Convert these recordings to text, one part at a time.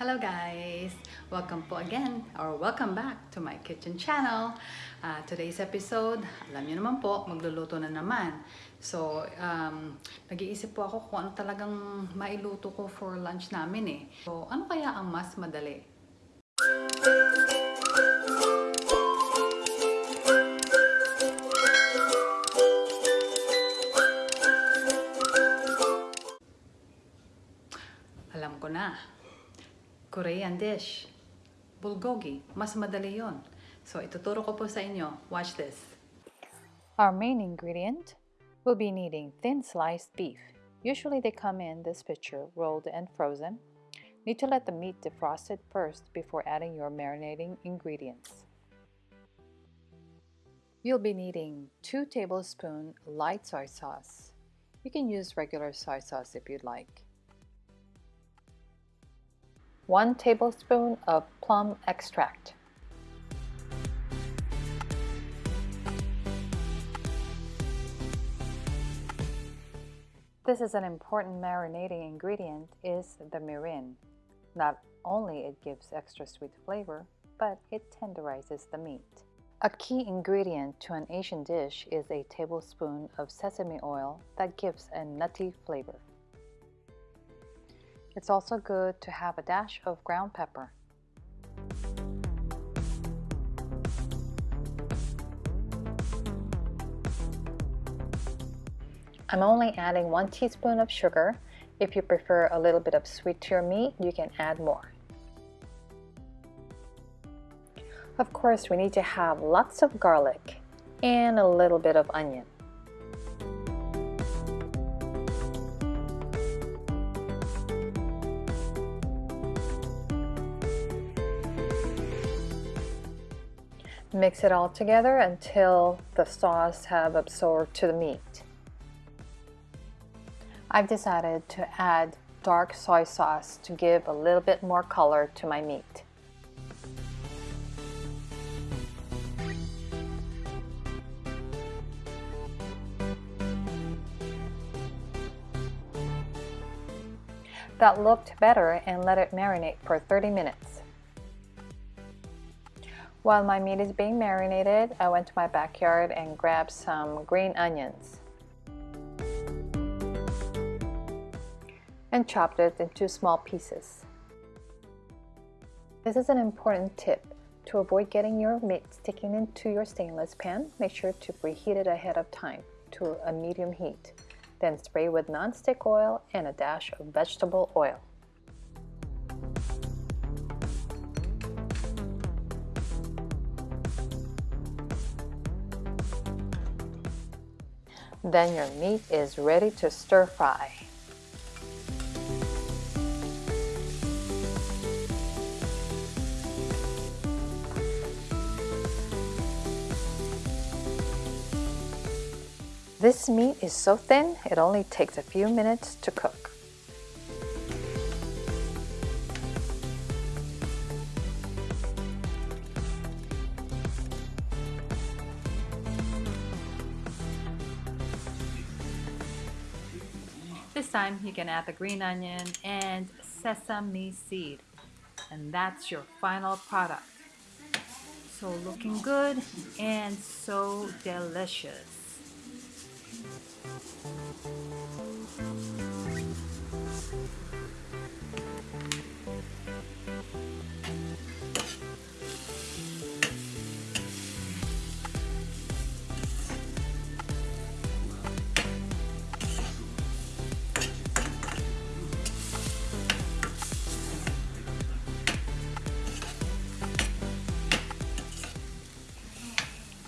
Hello guys! Welcome po again or welcome back to my kitchen channel. Uh, today's episode, alam niyo naman po, magluluto na naman. So, um, nag-iisip po ako kung ano talagang mailuto ko for lunch namin eh. So, ano kaya ang mas madali? Alam ko na. Korean dish. Bulgogi. Mas madali yon. So, ituturo ko po sa inyo. Watch this. Our main ingredient will be needing thin sliced beef. Usually they come in this picture rolled and frozen. Need to let the meat defrost it first before adding your marinating ingredients. You'll be needing 2 tablespoons light soy sauce. You can use regular soy sauce if you'd like. 1 tablespoon of plum extract. This is an important marinating ingredient is the mirin. Not only it gives extra sweet flavor, but it tenderizes the meat. A key ingredient to an Asian dish is a tablespoon of sesame oil that gives a nutty flavor. It's also good to have a dash of ground pepper. I'm only adding 1 teaspoon of sugar. If you prefer a little bit of sweet to your meat, you can add more. Of course, we need to have lots of garlic and a little bit of onion. Mix it all together until the sauce have absorbed to the meat. I've decided to add dark soy sauce to give a little bit more color to my meat. That looked better and let it marinate for 30 minutes. While my meat is being marinated, I went to my backyard and grabbed some green onions. and chopped it into small pieces. This is an important tip. To avoid getting your meat sticking into your stainless pan, make sure to preheat it ahead of time to a medium heat. Then spray with non-stick oil and a dash of vegetable oil. Then your meat is ready to stir fry. This meat is so thin, it only takes a few minutes to cook. Time you can add the green onion and sesame seed. And that's your final product. So looking good and so delicious.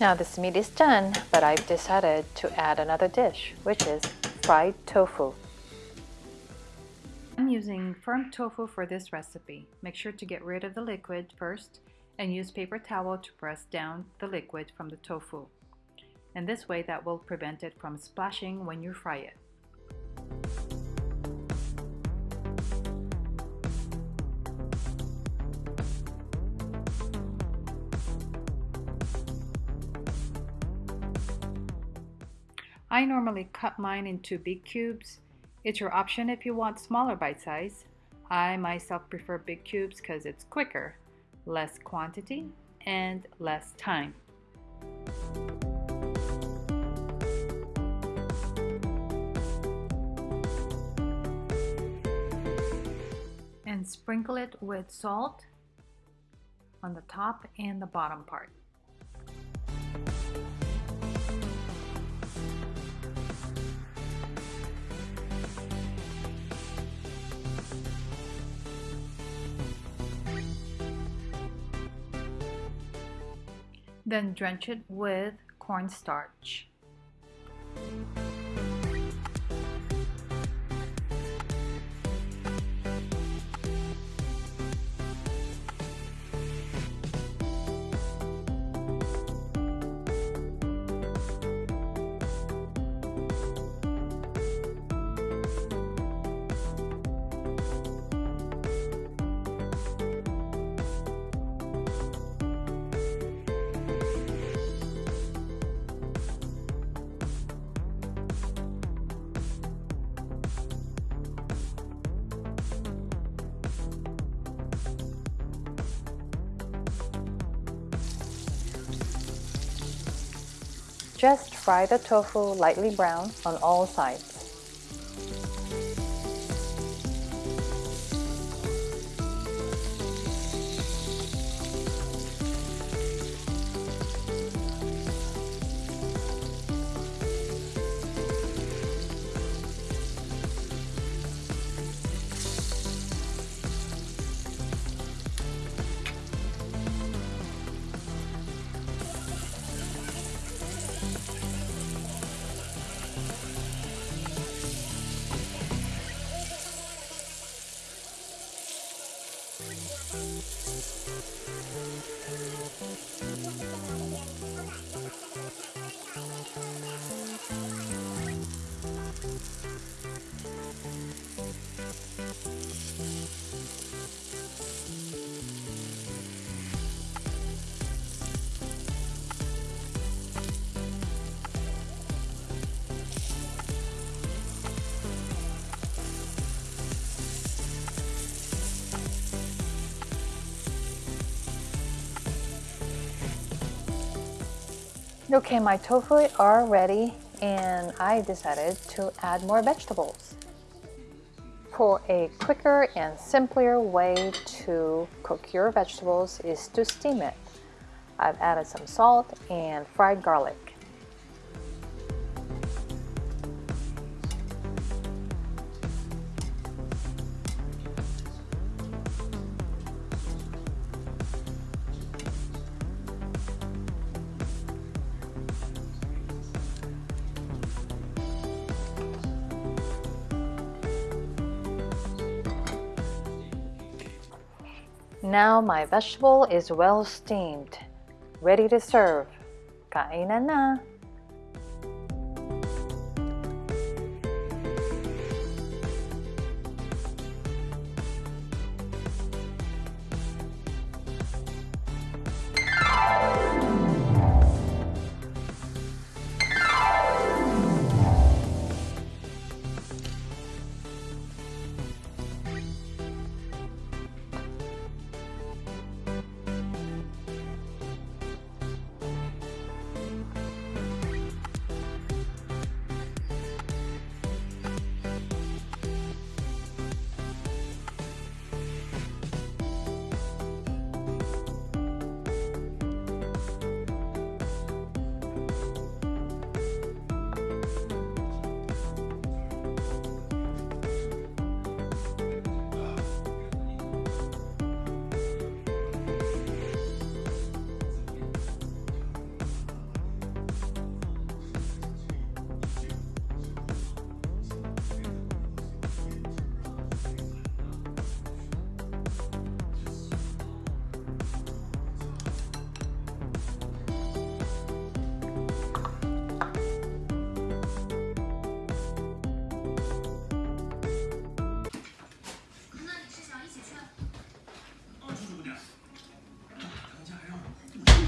Now this meat is done, but I've decided to add another dish, which is fried tofu. I'm using firm tofu for this recipe. Make sure to get rid of the liquid first and use paper towel to press down the liquid from the tofu. And this way that will prevent it from splashing when you fry it. I normally cut mine into big cubes. It's your option if you want smaller bite size. I myself prefer big cubes because it's quicker, less quantity, and less time. And sprinkle it with salt on the top and the bottom part. Then drench it with cornstarch. Just fry the tofu lightly brown on all sides. Okay, my tofu are ready and I decided to add more vegetables. For a quicker and simpler way to cook your vegetables is to steam it. I've added some salt and fried garlic. Now my vegetable is well steamed. Ready to serve. Kainan na!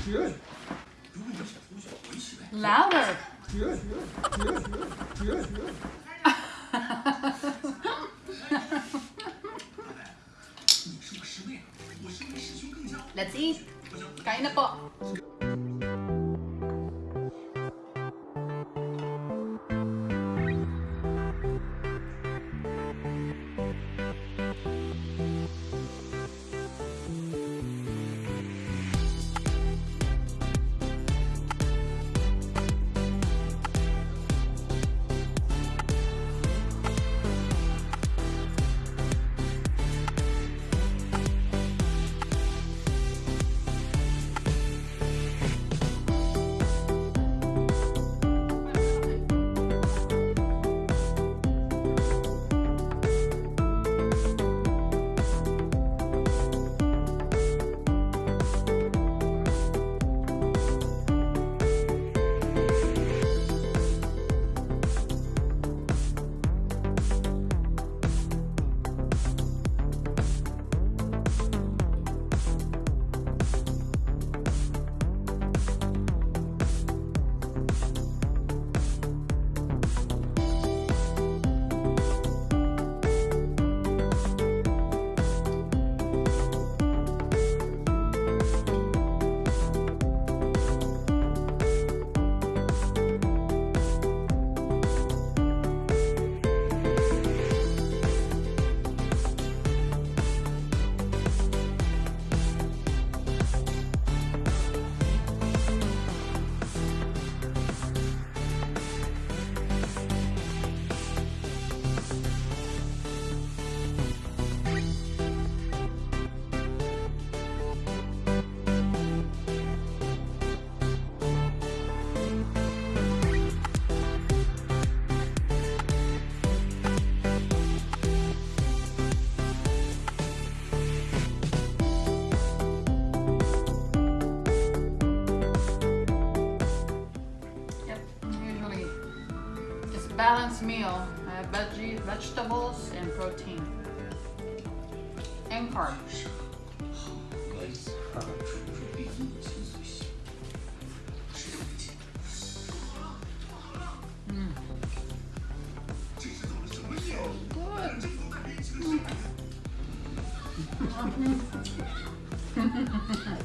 Good. Louder. Good. Good. Good. Good. Let's eat. Kain na po. Balanced meal. I have veggie, vegetables and protein. And carbs. I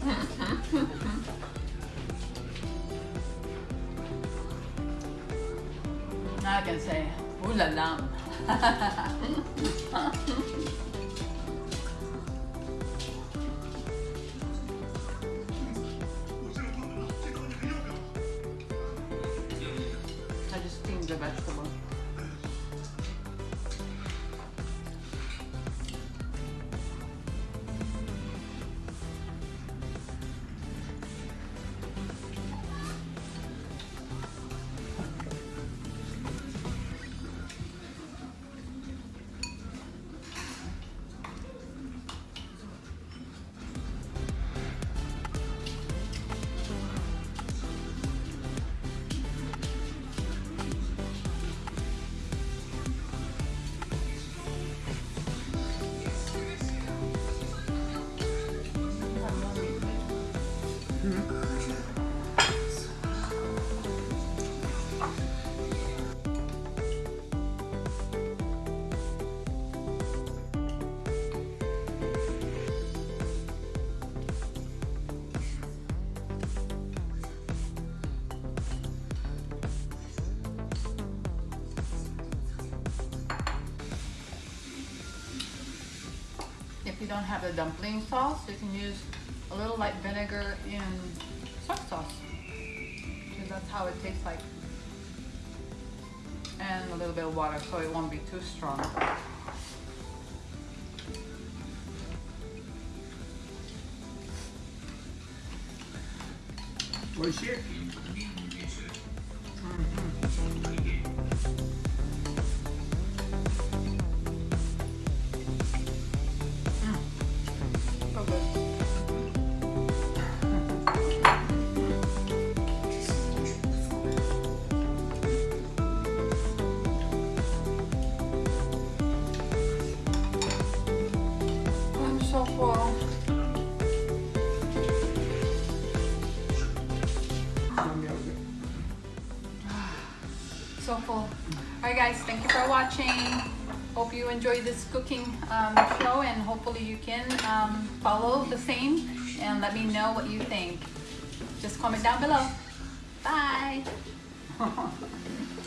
mm. can say, ooh la la. don't have the dumpling sauce, you can use a little light vinegar in soy sauce. Because that's how it tastes like. And a little bit of water so it won't be too strong. Oh shit. So So full. Alright guys, thank you for watching. hope you enjoy this cooking um, show and hopefully you can um, follow the same and let me know what you think. Just comment down below. Bye!